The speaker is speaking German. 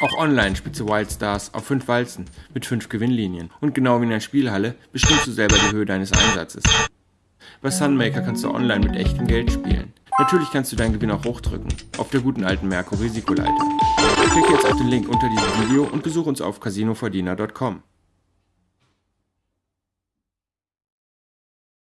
Auch online spielst du Wildstars auf 5 Walzen mit 5 Gewinnlinien. Und genau wie in der Spielhalle bestimmst du selber die Höhe deines Einsatzes. Bei Sunmaker kannst du online mit echtem Geld spielen. Natürlich kannst du deinen Gewinn auch hochdrücken, auf der guten alten Merkur Risikoleiter. Klicke jetzt auf den Link unter diesem Video und besuche uns auf casinoverdiener.com.